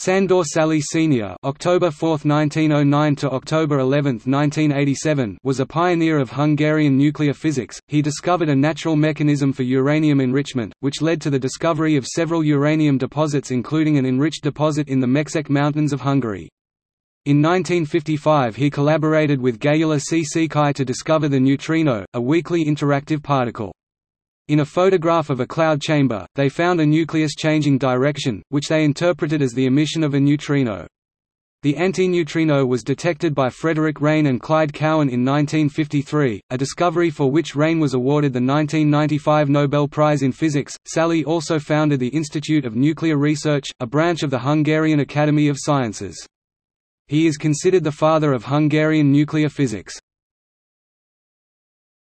Sandor Szalay Sr. (October 4, 1909 to October 11, 1987) was a pioneer of Hungarian nuclear physics. He discovered a natural mechanism for uranium enrichment, which led to the discovery of several uranium deposits including an enriched deposit in the Mecsek Mountains of Hungary. In 1955 he collaborated with Gyula Székely to discover the neutrino, a weakly interactive particle. In a photograph of a cloud chamber, they found a nucleus changing direction, which they interpreted as the emission of a neutrino. The antineutrino was detected by Frederick Reines and Clyde Cowan in 1953, a discovery for which Reines was awarded the 1995 Nobel Prize in Physics. Szalay also founded the Institute of Nuclear Research, a branch of the Hungarian Academy of Sciences. He is considered the father of Hungarian nuclear physics.